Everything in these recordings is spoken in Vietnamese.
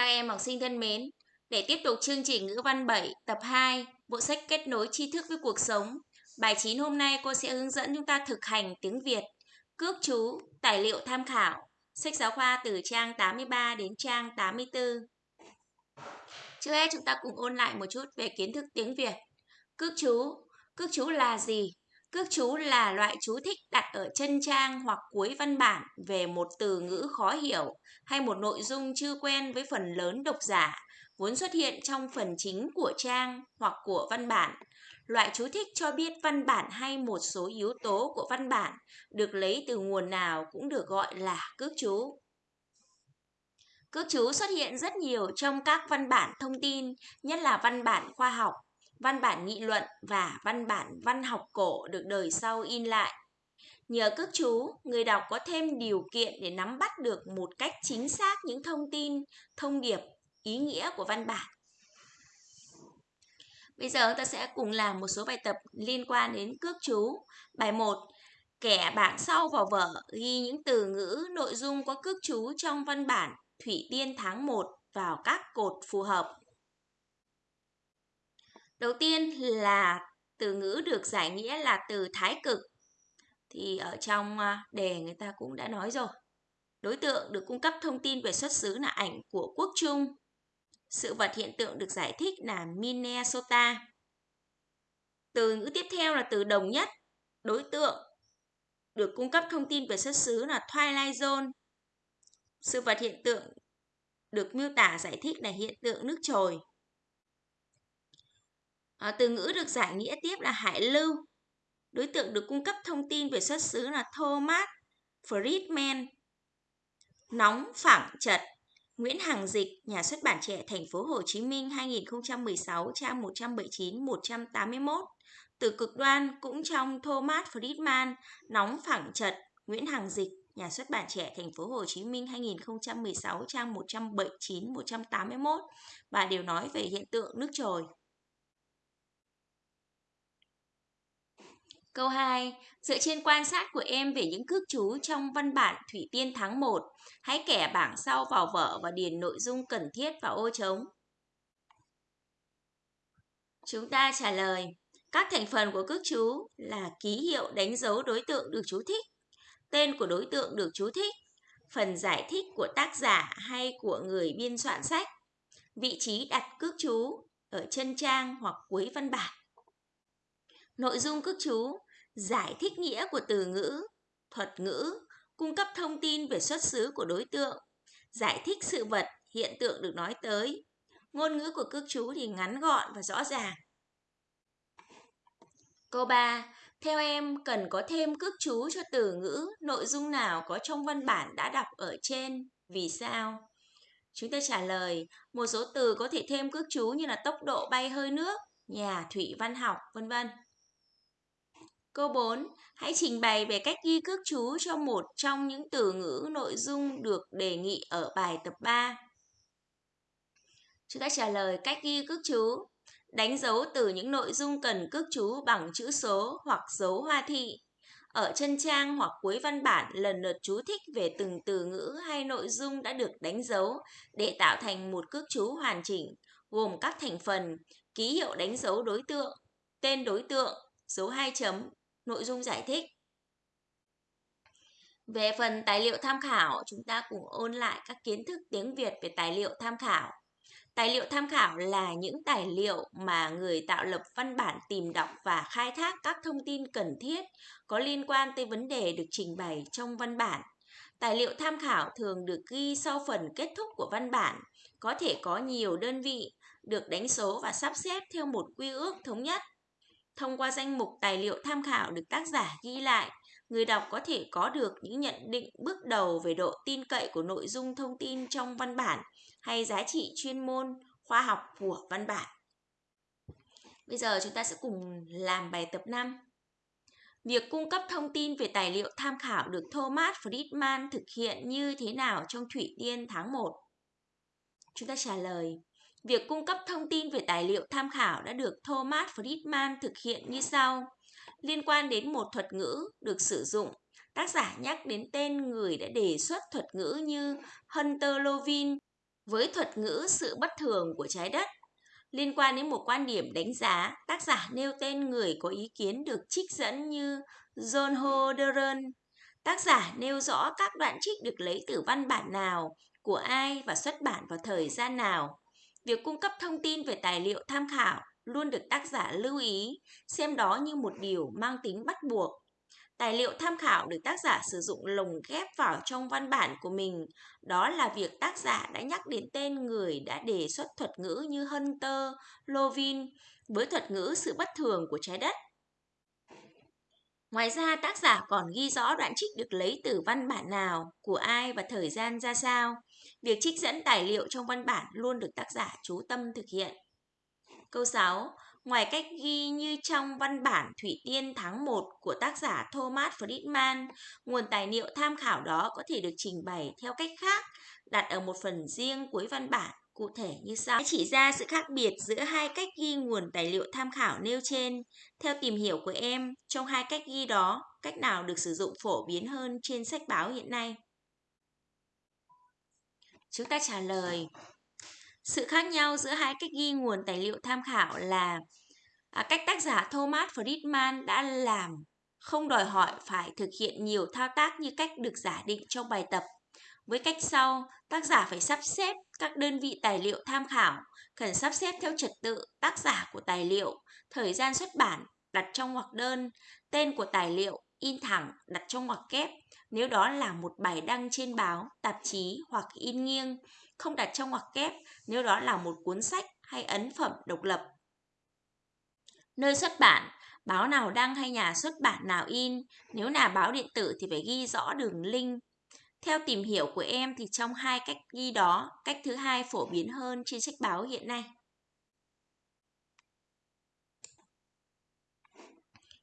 Các em học sinh thân mến, để tiếp tục chương trình ngữ văn 7 tập 2, bộ sách kết nối tri thức với cuộc sống. Bài 9 hôm nay cô sẽ hướng dẫn chúng ta thực hành tiếng Việt, cước chú, tài liệu tham khảo, sách giáo khoa từ trang 83 đến trang 84. Trước hết chúng ta cùng ôn lại một chút về kiến thức tiếng Việt. Cước chú, cước chú là gì? Cước chú là loại chú thích đặt ở chân trang hoặc cuối văn bản về một từ ngữ khó hiểu hay một nội dung chưa quen với phần lớn độc giả, vốn xuất hiện trong phần chính của trang hoặc của văn bản. Loại chú thích cho biết văn bản hay một số yếu tố của văn bản được lấy từ nguồn nào cũng được gọi là cước chú. Cước chú xuất hiện rất nhiều trong các văn bản thông tin, nhất là văn bản khoa học, văn bản nghị luận và văn bản văn học cổ được đời sau in lại. Nhờ cước chú, người đọc có thêm điều kiện để nắm bắt được một cách chính xác những thông tin, thông điệp, ý nghĩa của văn bản. Bây giờ ta sẽ cùng làm một số bài tập liên quan đến cước chú. Bài 1. Kẻ bảng sau vào vở ghi những từ ngữ, nội dung có cước chú trong văn bản Thủy Tiên tháng 1 vào các cột phù hợp. Đầu tiên là từ ngữ được giải nghĩa là từ thái cực. Thì ở trong à, đề người ta cũng đã nói rồi. Đối tượng được cung cấp thông tin về xuất xứ là ảnh của quốc trung. Sự vật hiện tượng được giải thích là Minnesota. Từ ngữ tiếp theo là từ đồng nhất. Đối tượng được cung cấp thông tin về xuất xứ là Twilight Zone. Sự vật hiện tượng được miêu tả giải thích là hiện tượng nước trồi. À, từ ngữ được giải nghĩa tiếp là hải lưu. Đối tượng được cung cấp thông tin về xuất xứ là Thomas Friedman. Nóng phẳng chật Nguyễn Hằng Dịch, nhà xuất bản trẻ thành phố Hồ Chí Minh 2016 trang 179 181. Từ cực đoan cũng trong Thomas Friedman, nóng phẳng chật Nguyễn Hằng Dịch, nhà xuất bản trẻ thành phố Hồ Chí Minh 2016 trang 179 181 và đều nói về hiện tượng nước trồi. Câu 2. Dựa trên quan sát của em về những cước chú trong văn bản Thủy Tiên tháng 1, hãy kẻ bảng sau vào vở và điền nội dung cần thiết vào ô trống. Chúng ta trả lời, các thành phần của cước chú là ký hiệu đánh dấu đối tượng được chú thích, tên của đối tượng được chú thích, phần giải thích của tác giả hay của người biên soạn sách, vị trí đặt cước chú ở chân trang hoặc cuối văn bản. Nội dung cước chú giải thích nghĩa của từ ngữ, thuật ngữ, cung cấp thông tin về xuất xứ của đối tượng, giải thích sự vật, hiện tượng được nói tới. Ngôn ngữ của cước chú thì ngắn gọn và rõ ràng. Câu 3. Theo em cần có thêm cước chú cho từ ngữ, nội dung nào có trong văn bản đã đọc ở trên, vì sao? Chúng ta trả lời, một số từ có thể thêm cước chú như là tốc độ bay hơi nước, nhà thủy văn học, vân vân. Câu 4. Hãy trình bày về cách ghi cước chú cho một trong những từ ngữ nội dung được đề nghị ở bài tập 3. Chúng ta trả lời cách ghi cước chú. Đánh dấu từ những nội dung cần cước chú bằng chữ số hoặc dấu hoa thị. Ở chân trang hoặc cuối văn bản lần lượt chú thích về từng từ ngữ hay nội dung đã được đánh dấu để tạo thành một cước chú hoàn chỉnh, gồm các thành phần, ký hiệu đánh dấu đối tượng, tên đối tượng, dấu hai chấm, nội dung giải thích. Về phần tài liệu tham khảo, chúng ta cùng ôn lại các kiến thức tiếng Việt về tài liệu tham khảo. Tài liệu tham khảo là những tài liệu mà người tạo lập văn bản tìm đọc và khai thác các thông tin cần thiết có liên quan tới vấn đề được trình bày trong văn bản. Tài liệu tham khảo thường được ghi sau phần kết thúc của văn bản, có thể có nhiều đơn vị, được đánh số và sắp xếp theo một quy ước thống nhất. Thông qua danh mục tài liệu tham khảo được tác giả ghi lại, người đọc có thể có được những nhận định bước đầu về độ tin cậy của nội dung thông tin trong văn bản hay giá trị chuyên môn, khoa học của văn bản. Bây giờ chúng ta sẽ cùng làm bài tập 5. Việc cung cấp thông tin về tài liệu tham khảo được Thomas Friedman thực hiện như thế nào trong Thủy Tiên tháng 1? Chúng ta trả lời. Việc cung cấp thông tin về tài liệu tham khảo đã được Thomas Friedman thực hiện như sau. Liên quan đến một thuật ngữ được sử dụng, tác giả nhắc đến tên người đã đề xuất thuật ngữ như Hunter Lovin, với thuật ngữ sự bất thường của trái đất. Liên quan đến một quan điểm đánh giá, tác giả nêu tên người có ý kiến được trích dẫn như John Hodderan. Tác giả nêu rõ các đoạn trích được lấy từ văn bản nào, của ai và xuất bản vào thời gian nào. Việc cung cấp thông tin về tài liệu tham khảo luôn được tác giả lưu ý, xem đó như một điều mang tính bắt buộc. Tài liệu tham khảo được tác giả sử dụng lồng ghép vào trong văn bản của mình, đó là việc tác giả đã nhắc đến tên người đã đề xuất thuật ngữ như Hunter, Lovin với thuật ngữ sự bất thường của trái đất. Ngoài ra, tác giả còn ghi rõ đoạn trích được lấy từ văn bản nào, của ai và thời gian ra sao. Việc trích dẫn tài liệu trong văn bản luôn được tác giả chú tâm thực hiện. Câu 6. Ngoài cách ghi như trong văn bản Thủy Tiên tháng 1 của tác giả Thomas Friedman, nguồn tài liệu tham khảo đó có thể được trình bày theo cách khác, đặt ở một phần riêng cuối văn bản, cụ thể như sau. Chỉ ra sự khác biệt giữa hai cách ghi nguồn tài liệu tham khảo nêu trên. Theo tìm hiểu của em, trong hai cách ghi đó, cách nào được sử dụng phổ biến hơn trên sách báo hiện nay? Chúng ta trả lời sự khác nhau giữa hai cách ghi nguồn tài liệu tham khảo là à, cách tác giả Thomas Friedman đã làm không đòi hỏi phải thực hiện nhiều thao tác như cách được giả định trong bài tập. Với cách sau, tác giả phải sắp xếp các đơn vị tài liệu tham khảo, cần sắp xếp theo trật tự tác giả của tài liệu, thời gian xuất bản đặt trong ngoặc đơn, tên của tài liệu in thẳng đặt trong ngoặc kép nếu đó là một bài đăng trên báo, tạp chí hoặc in nghiêng, không đặt trong ngoặc kép nếu đó là một cuốn sách hay ấn phẩm độc lập. Nơi xuất bản, báo nào đăng hay nhà xuất bản nào in, nếu là báo điện tử thì phải ghi rõ đường link. Theo tìm hiểu của em thì trong hai cách ghi đó, cách thứ hai phổ biến hơn trên sách báo hiện nay.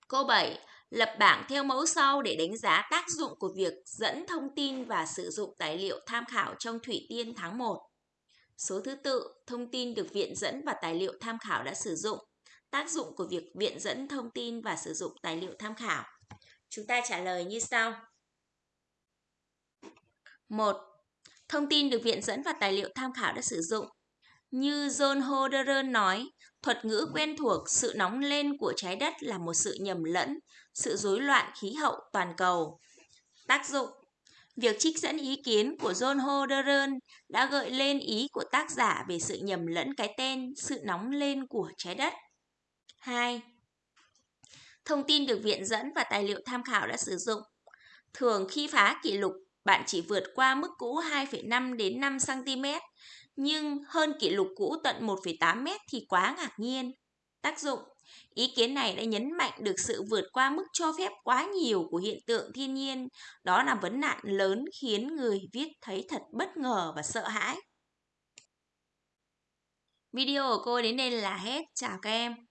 Câu 7. Lập bảng theo mẫu sau để đánh giá tác dụng của việc dẫn thông tin và sử dụng tài liệu tham khảo trong Thủy Tiên tháng 1. Số thứ tự, thông tin được viện dẫn và tài liệu tham khảo đã sử dụng. Tác dụng của việc viện dẫn thông tin và sử dụng tài liệu tham khảo. Chúng ta trả lời như sau. 1. Thông tin được viện dẫn và tài liệu tham khảo đã sử dụng. Như John Hodderan nói, thuật ngữ quen thuộc sự nóng lên của trái đất là một sự nhầm lẫn, sự rối loạn khí hậu toàn cầu. Tác dụng Việc trích dẫn ý kiến của John Hodderan đã gợi lên ý của tác giả về sự nhầm lẫn cái tên sự nóng lên của trái đất. 2. Thông tin được viện dẫn và tài liệu tham khảo đã sử dụng. Thường khi phá kỷ lục, bạn chỉ vượt qua mức cũ 2,5 đến 5 cm, nhưng hơn kỷ lục cũ tận 1,8 mét thì quá ngạc nhiên. Tác dụng Ý kiến này đã nhấn mạnh được sự vượt qua mức cho phép quá nhiều của hiện tượng thiên nhiên. Đó là vấn nạn lớn khiến người viết thấy thật bất ngờ và sợ hãi. Video của cô đến đây là hết. Chào các em.